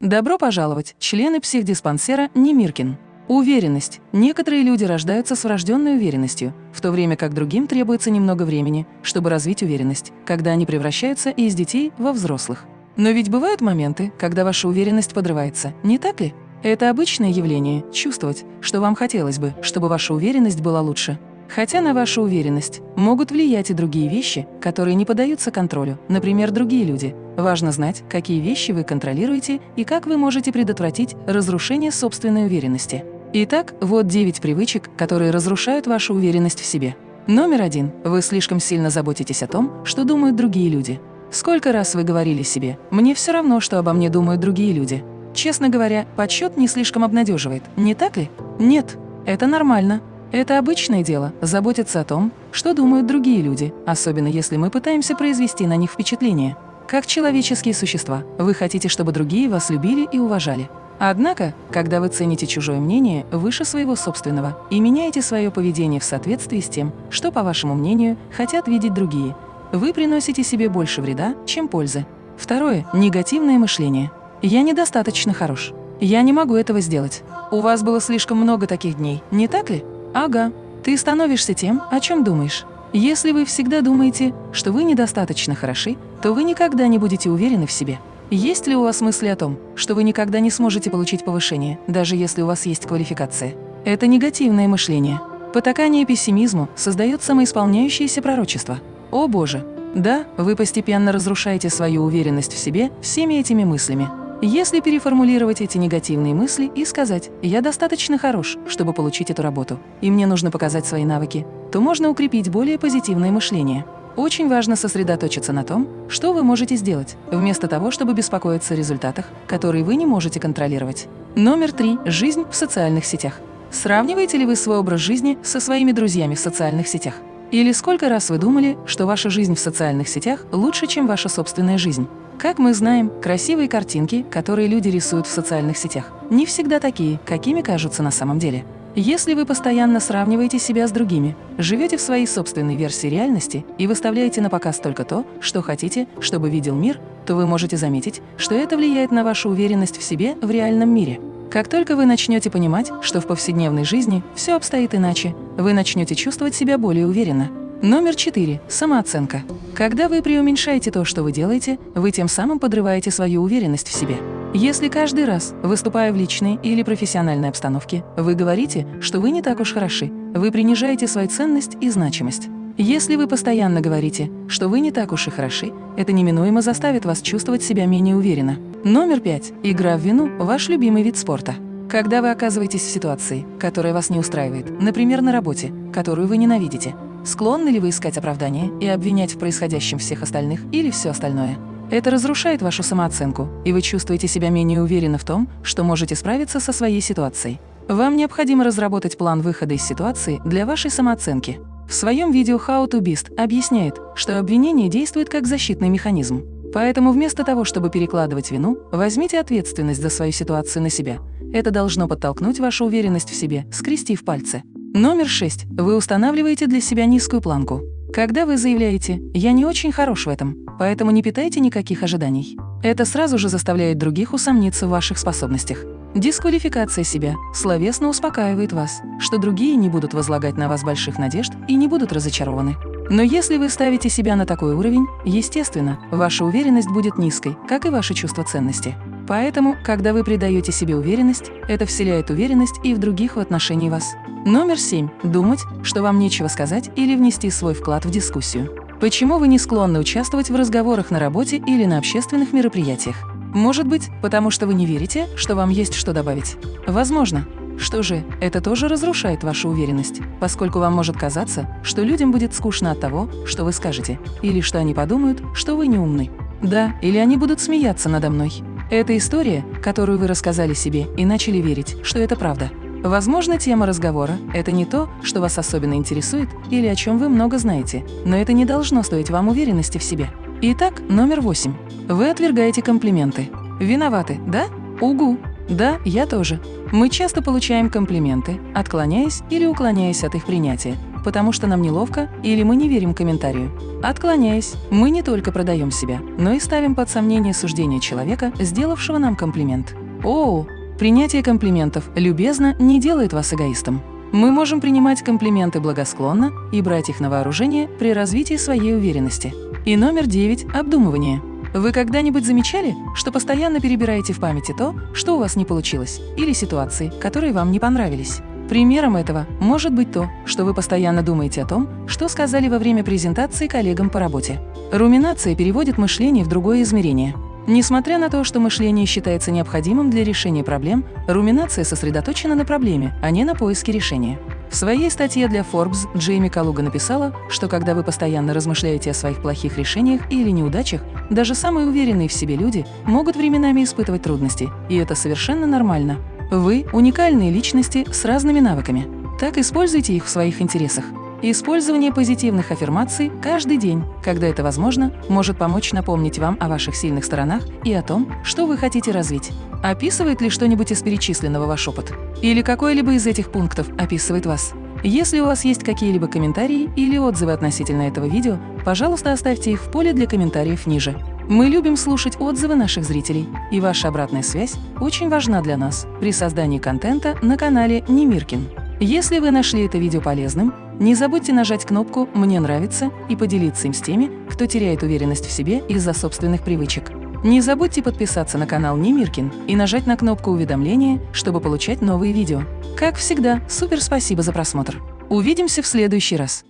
Добро пожаловать, члены психдиспансера Немиркин. Уверенность. Некоторые люди рождаются с врожденной уверенностью, в то время как другим требуется немного времени, чтобы развить уверенность, когда они превращаются из детей во взрослых. Но ведь бывают моменты, когда ваша уверенность подрывается, не так ли? Это обычное явление – чувствовать, что вам хотелось бы, чтобы ваша уверенность была лучше. Хотя на вашу уверенность могут влиять и другие вещи, которые не поддаются контролю, например, другие люди. Важно знать, какие вещи вы контролируете и как вы можете предотвратить разрушение собственной уверенности. Итак, вот 9 привычек, которые разрушают вашу уверенность в себе. Номер один. Вы слишком сильно заботитесь о том, что думают другие люди. Сколько раз вы говорили себе «мне все равно, что обо мне думают другие люди». Честно говоря, подсчет не слишком обнадеживает, не так ли? Нет, это нормально. Это обычное дело – заботиться о том, что думают другие люди, особенно если мы пытаемся произвести на них впечатление. Как человеческие существа, вы хотите, чтобы другие вас любили и уважали. Однако, когда вы цените чужое мнение выше своего собственного и меняете свое поведение в соответствии с тем, что, по вашему мнению, хотят видеть другие, вы приносите себе больше вреда, чем пользы. Второе – негативное мышление – «Я недостаточно хорош. Я не могу этого сделать. У вас было слишком много таких дней, не так ли? Ага. Ты становишься тем, о чем думаешь. Если вы всегда думаете, что вы недостаточно хороши, то вы никогда не будете уверены в себе. Есть ли у вас мысли о том, что вы никогда не сможете получить повышение, даже если у вас есть квалификация? Это негативное мышление. Потакание пессимизму создает самоисполняющееся пророчество. О боже! Да, вы постепенно разрушаете свою уверенность в себе всеми этими мыслями. Если переформулировать эти негативные мысли и сказать «я достаточно хорош, чтобы получить эту работу, и мне нужно показать свои навыки», то можно укрепить более позитивное мышление. Очень важно сосредоточиться на том, что вы можете сделать, вместо того, чтобы беспокоиться о результатах, которые вы не можете контролировать. Номер три. Жизнь в социальных сетях. Сравниваете ли вы свой образ жизни со своими друзьями в социальных сетях? Или сколько раз вы думали, что ваша жизнь в социальных сетях лучше, чем ваша собственная жизнь? Как мы знаем, красивые картинки, которые люди рисуют в социальных сетях, не всегда такие, какими кажутся на самом деле. Если вы постоянно сравниваете себя с другими, живете в своей собственной версии реальности и выставляете на показ только то, что хотите, чтобы видел мир, то вы можете заметить, что это влияет на вашу уверенность в себе в реальном мире. Как только вы начнете понимать, что в повседневной жизни все обстоит иначе, вы начнете чувствовать себя более уверенно, Номер 4. Самооценка. Когда вы преуменьшаете то, что вы делаете, вы тем самым подрываете свою уверенность в себе. Если каждый раз, выступая в личной или профессиональной обстановке, вы говорите, что вы не так уж хороши, вы принижаете свою ценность и значимость. Если вы постоянно говорите, что вы не так уж и хороши, это неминуемо заставит вас чувствовать себя менее уверенно. Номер 5. Игра в вину – ваш любимый вид спорта. Когда вы оказываетесь в ситуации, которая вас не устраивает, например, на работе, которую вы ненавидите, Склонны ли вы искать оправдания и обвинять в происходящем всех остальных или все остальное? Это разрушает вашу самооценку, и вы чувствуете себя менее уверенно в том, что можете справиться со своей ситуацией. Вам необходимо разработать план выхода из ситуации для вашей самооценки. В своем видео How to Beast объясняет, что обвинение действует как защитный механизм. Поэтому вместо того, чтобы перекладывать вину, возьмите ответственность за свою ситуацию на себя. Это должно подтолкнуть вашу уверенность в себе, скрестив пальцы. Номер 6. Вы устанавливаете для себя низкую планку. Когда вы заявляете «я не очень хорош в этом», поэтому не питайте никаких ожиданий. Это сразу же заставляет других усомниться в ваших способностях. Дисквалификация себя словесно успокаивает вас, что другие не будут возлагать на вас больших надежд и не будут разочарованы. Но если вы ставите себя на такой уровень, естественно, ваша уверенность будет низкой, как и ваше чувство ценности. Поэтому, когда вы придаете себе уверенность, это вселяет уверенность и в других в отношении вас. Номер 7. Думать, что вам нечего сказать или внести свой вклад в дискуссию. Почему вы не склонны участвовать в разговорах на работе или на общественных мероприятиях? Может быть, потому что вы не верите, что вам есть что добавить? Возможно. Что же, это тоже разрушает вашу уверенность, поскольку вам может казаться, что людям будет скучно от того, что вы скажете, или что они подумают, что вы не умны. Да, или они будут смеяться надо мной. Это история, которую вы рассказали себе и начали верить, что это правда. Возможно, тема разговора – это не то, что вас особенно интересует или о чем вы много знаете, но это не должно стоить вам уверенности в себе. Итак, номер восемь. Вы отвергаете комплименты. Виноваты, да? Угу. Да, я тоже. Мы часто получаем комплименты, отклоняясь или уклоняясь от их принятия, потому что нам неловко или мы не верим комментарию. Отклоняясь, мы не только продаем себя, но и ставим под сомнение суждение человека, сделавшего нам комплимент. О, принятие комплиментов любезно не делает вас эгоистом. Мы можем принимать комплименты благосклонно и брать их на вооружение при развитии своей уверенности. И номер девять – обдумывание. Вы когда-нибудь замечали, что постоянно перебираете в памяти то, что у вас не получилось, или ситуации, которые вам не понравились? Примером этого может быть то, что вы постоянно думаете о том, что сказали во время презентации коллегам по работе. Руминация переводит мышление в другое измерение – Несмотря на то, что мышление считается необходимым для решения проблем, руминация сосредоточена на проблеме, а не на поиске решения. В своей статье для Forbes Джейми Калуга написала, что когда вы постоянно размышляете о своих плохих решениях или неудачах, даже самые уверенные в себе люди могут временами испытывать трудности, и это совершенно нормально. Вы – уникальные личности с разными навыками. Так используйте их в своих интересах. Использование позитивных аффирмаций каждый день, когда это возможно, может помочь напомнить вам о ваших сильных сторонах и о том, что вы хотите развить. Описывает ли что-нибудь из перечисленного ваш опыт? Или какой-либо из этих пунктов описывает вас? Если у вас есть какие-либо комментарии или отзывы относительно этого видео, пожалуйста, оставьте их в поле для комментариев ниже. Мы любим слушать отзывы наших зрителей, и ваша обратная связь очень важна для нас при создании контента на канале Немиркин. Если вы нашли это видео полезным, не забудьте нажать кнопку «Мне нравится» и поделиться им с теми, кто теряет уверенность в себе из-за собственных привычек. Не забудьте подписаться на канал Немиркин и нажать на кнопку уведомления, чтобы получать новые видео. Как всегда, супер спасибо за просмотр. Увидимся в следующий раз.